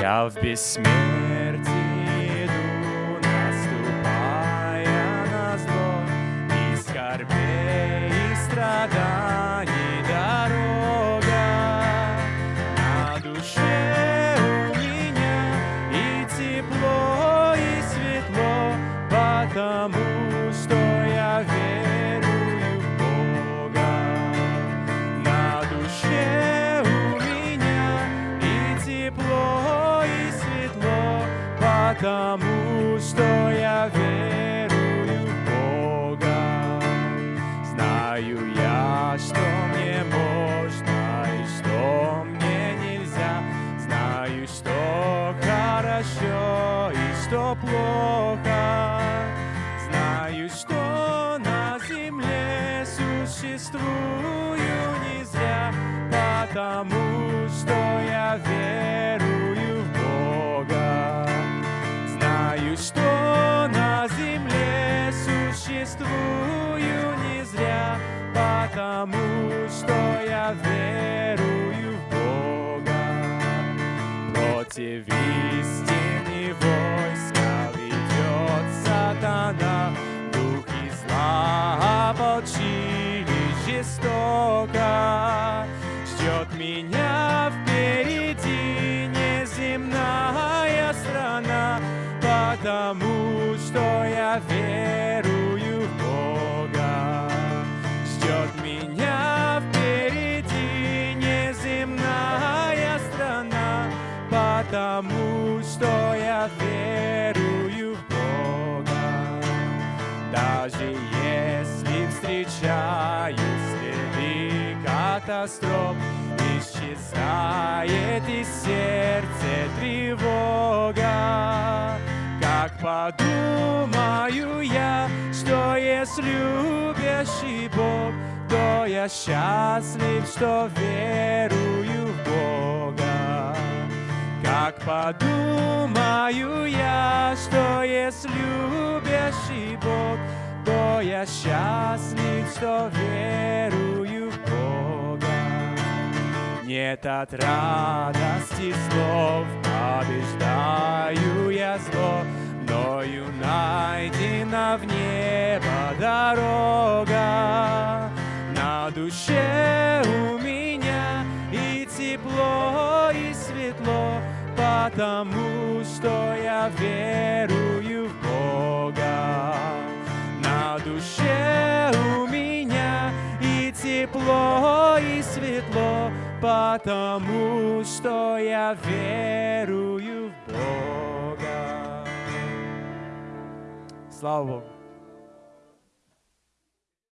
Я в бессмертии потому что я верую в Бога. Знаю я, что мне можно и что мне нельзя. Знаю, что хорошо и что плохо. Знаю, что на земле существую не зря, потому что существую не зря, потому что я верую в Бога. Против истины войска ведет сатана, Духи зла ополчили жестоко. Ждет меня впереди неземная страна, потому что я верую в Бога. Ждет меня впереди неземная страна, потому что я верую в Бога. Даже если встречаю следы катастроф, исчезает из сердца тревога. Как подумаю я, что есть любящий Бог, то я счастлив, что верую в Бога. Как подумаю я, что есть любящий Бог, то я счастлив, что верую в Бога. Нет от радости слов, побеждаю я зло, мною найдена в небо дорога. На душе у меня и тепло, и светло, потому что я верую в Бога. На душе у меня и тепло, и светло, потому что я верую в Бога. salvam.